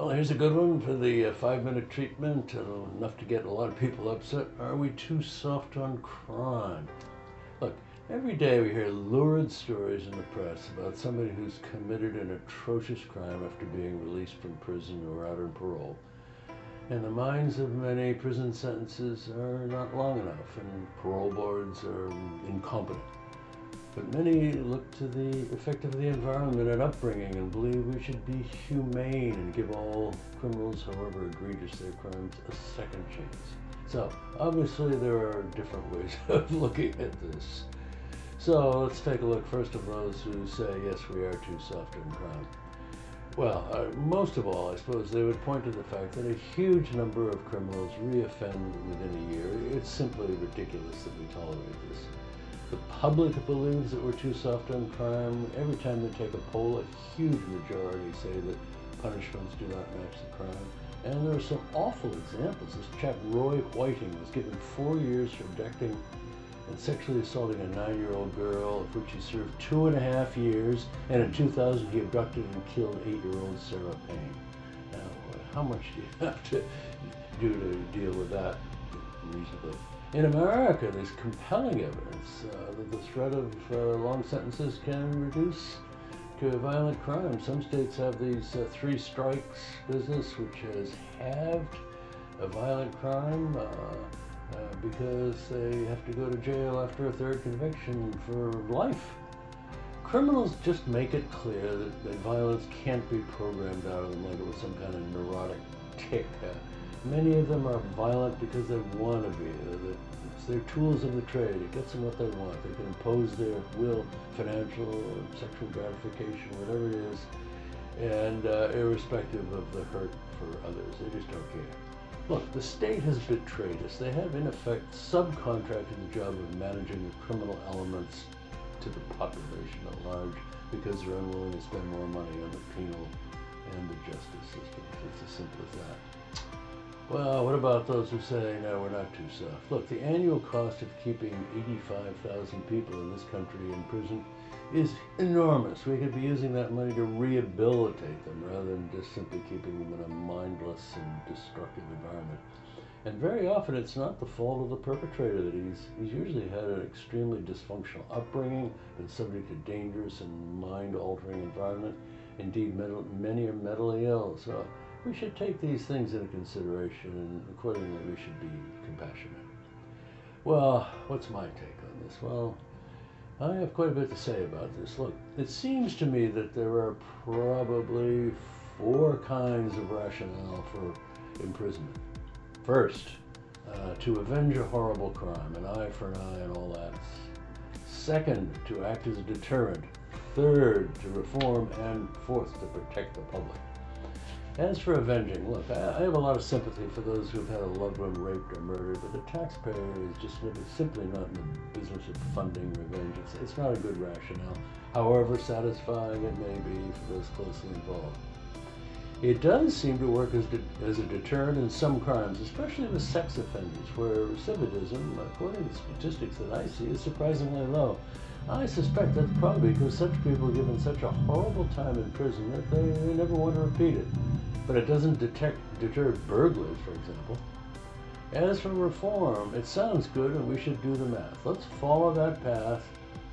Well, here's a good one for the uh, five minute treatment, uh, enough to get a lot of people upset. Are we too soft on crime? Look, every day we hear lurid stories in the press about somebody who's committed an atrocious crime after being released from prison or out on parole. In the minds of many, prison sentences are not long enough and parole boards are incompetent. But many look to the effect of the environment and upbringing and believe we should be humane and give all criminals, however egregious their crimes, a second chance. So, obviously, there are different ways of looking at this. So, let's take a look first of those who say, yes, we are too soft on crime. Well, uh, most of all, I suppose they would point to the fact that a huge number of criminals reoffend within a year. It's simply ridiculous that we tolerate this. The public believes that we're too soft on crime. Every time they take a poll, a huge majority say that punishments do not match the crime. And there are some awful examples. This chap, Roy Whiting, was given four years for abducting and sexually assaulting a nine-year-old girl, of which he served two and a half years. And in 2000, he abducted and killed eight-year-old Sarah Payne. Now, how much do you have to do to deal with that reasonably? In America, there's compelling evidence uh, that the threat of uh, long sentences can reduce to violent crime. Some states have these uh, three strikes business, which has halved a violent crime uh, uh, because they have to go to jail after a third conviction for life. Criminals just make it clear that, that violence can't be programmed out of them like it was some kind of neurotic Many of them are violent because they want to be. It's their tools of the trade. It gets them what they want. They can impose their will, financial sexual gratification, whatever it is, and uh, irrespective of the hurt for others. They just don't care. Look, the state has betrayed us. They have, in effect, subcontracted the job of managing the criminal elements to the population at large because they're unwilling to spend more money on the penal and the justice system. It's as simple as that. Well, what about those who say, no, we're not too soft? Look, the annual cost of keeping 85,000 people in this country in prison is enormous. We could be using that money to rehabilitate them rather than just simply keeping them in a mindless and destructive environment. And very often it's not the fault of the perpetrator that he's, he's usually had an extremely dysfunctional upbringing, been subject to dangerous and mind-altering environment. Indeed, many are mentally ill. So we should take these things into consideration and accordingly we should be compassionate. Well, what's my take on this? Well, I have quite a bit to say about this. Look, it seems to me that there are probably four kinds of rationale for imprisonment. First, uh, to avenge a horrible crime, an eye for an eye and all that. Second, to act as a deterrent. Third, to reform. And fourth, to protect the public. As for avenging, look, I, have a lot of sympathy for those who've had a loved one raped or murdered, but the taxpayer is just simply not in the business of funding revenge. It's, it's not a good rationale, however satisfying it may be for those closely involved. It does seem to work as, as a deterrent in some crimes, especially with sex offenders, where recidivism, according to statistics that I see, is surprisingly low. I suspect that's probably because such people are given such a horrible time in prison that they, they never want to repeat it but it doesn't detect, deter burglars, for example. As for reform, it sounds good and we should do the math. Let's follow that path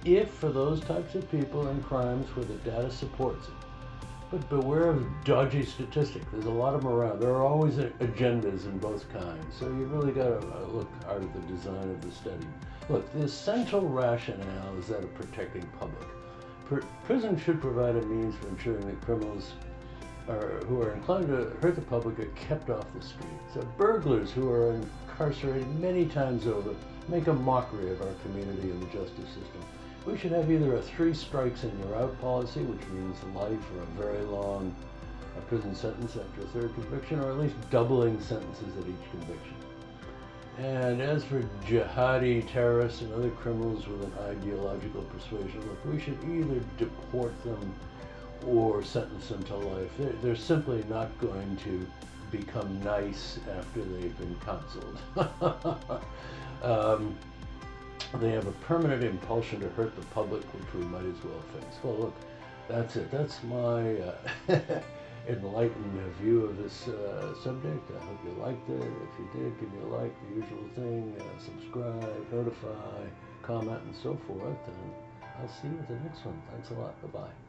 if for those types of people and crimes where the data supports it. But beware of dodgy statistics. There's a lot of them around. There are always agendas in both kinds. So you really got to uh, look hard at the design of the study. Look, the essential rationale is that of protecting public. Pr prison should provide a means for ensuring that criminals are, who are inclined to hurt the public are kept off the streets. So burglars who are incarcerated many times over make a mockery of our community and the justice system. We should have either a three strikes and you're out policy, which means life or a very long a prison sentence after a third conviction, or at least doubling sentences at each conviction. And as for jihadi terrorists and other criminals with an ideological persuasion, look, we should either deport them or sentence them to life. They're, they're simply not going to become nice after they've been counseled. um, they have a permanent impulsion to hurt the public, which we might as well face. Well, look, that's it. That's my uh, enlightened view of this uh, subject. I hope you liked it. If you did, give me a like, the usual thing. Uh, subscribe, notify, comment, and so forth. And I'll see you at the next one. Thanks a lot. Bye bye.